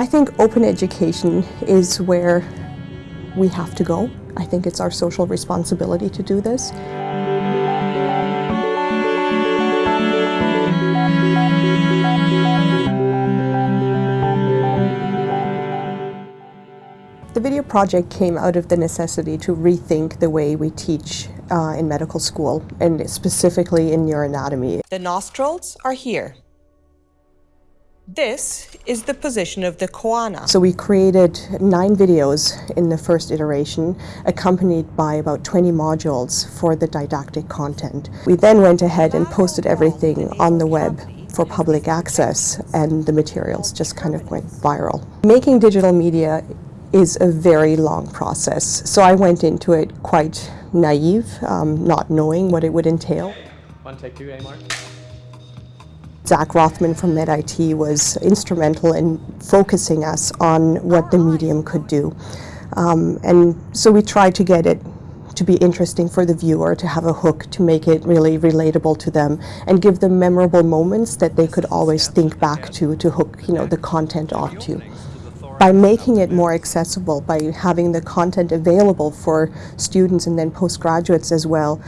I think open education is where we have to go. I think it's our social responsibility to do this. The video project came out of the necessity to rethink the way we teach uh, in medical school, and specifically in neuroanatomy. The nostrils are here. This is the position of the choana. So we created nine videos in the first iteration, accompanied by about 20 modules for the didactic content. We then went ahead and posted everything on the web for public access and the materials just kind of went viral. Making digital media is a very long process. So I went into it quite naive, um, not knowing what it would entail. One, take two, A mark. Zach Rothman from MedIT was instrumental in focusing us on what the medium could do. Um, and so we tried to get it to be interesting for the viewer, to have a hook, to make it really relatable to them, and give them memorable moments that they could always think back to, to hook you know, the content off to by making it more accessible, by having the content available for students and then postgraduates as well,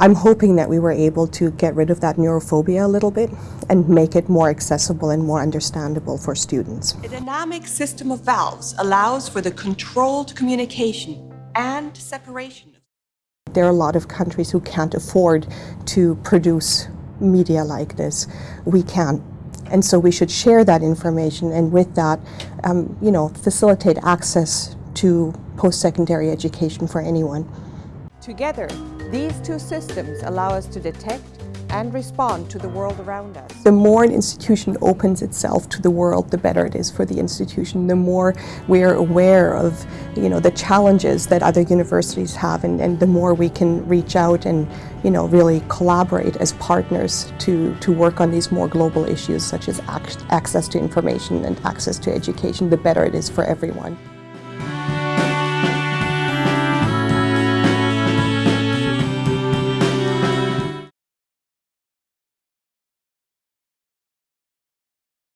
I'm hoping that we were able to get rid of that neurophobia a little bit and make it more accessible and more understandable for students. A dynamic system of valves allows for the controlled communication and separation. There are a lot of countries who can't afford to produce media like this. We can. And so we should share that information and with that, um, you know, facilitate access to post-secondary education for anyone. Together, these two systems allow us to detect and respond to the world around us. The more an institution opens itself to the world, the better it is for the institution. The more we're aware of you know, the challenges that other universities have and, and the more we can reach out and you know, really collaborate as partners to, to work on these more global issues such as access to information and access to education, the better it is for everyone.